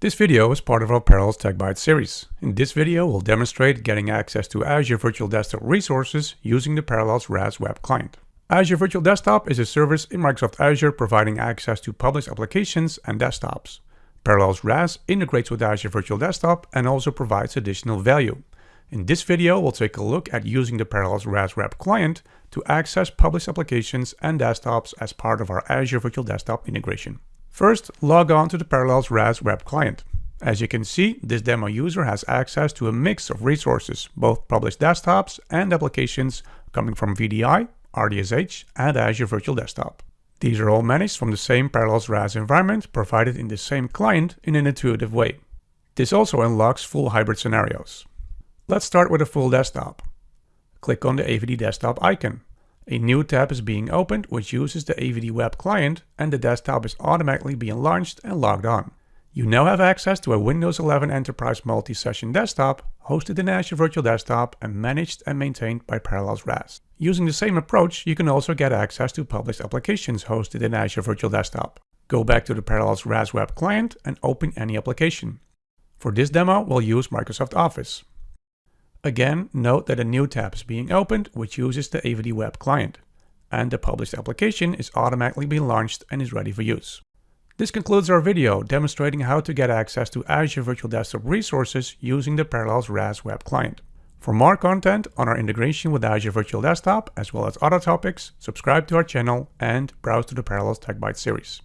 This video is part of our Parallels Tech Bytes series. In this video, we'll demonstrate getting access to Azure Virtual Desktop resources using the Parallels RAS web client. Azure Virtual Desktop is a service in Microsoft Azure providing access to published applications and desktops. Parallels RAS integrates with Azure Virtual Desktop and also provides additional value. In this video, we'll take a look at using the Parallels RAS web client to access published applications and desktops as part of our Azure Virtual Desktop integration. First, log on to the Parallels RAS web client. As you can see, this demo user has access to a mix of resources, both published desktops and applications coming from VDI, RDSH, and Azure Virtual Desktop. These are all managed from the same Parallels RAS environment provided in the same client in an intuitive way. This also unlocks full hybrid scenarios. Let's start with a full desktop. Click on the AVD desktop icon. A new tab is being opened which uses the AVD web client and the desktop is automatically being launched and logged on. You now have access to a Windows 11 Enterprise multi-session desktop hosted in Azure Virtual Desktop and managed and maintained by Parallels RAS. Using the same approach, you can also get access to published applications hosted in Azure Virtual Desktop. Go back to the Parallels RAS web client and open any application. For this demo, we'll use Microsoft Office. Again, note that a new tab is being opened which uses the AVD web client, and the published application is automatically being launched and is ready for use. This concludes our video demonstrating how to get access to Azure Virtual Desktop resources using the Parallels RAS web client. For more content on our integration with Azure Virtual Desktop, as well as other topics, subscribe to our channel and browse to the Parallels Tech Bytes series.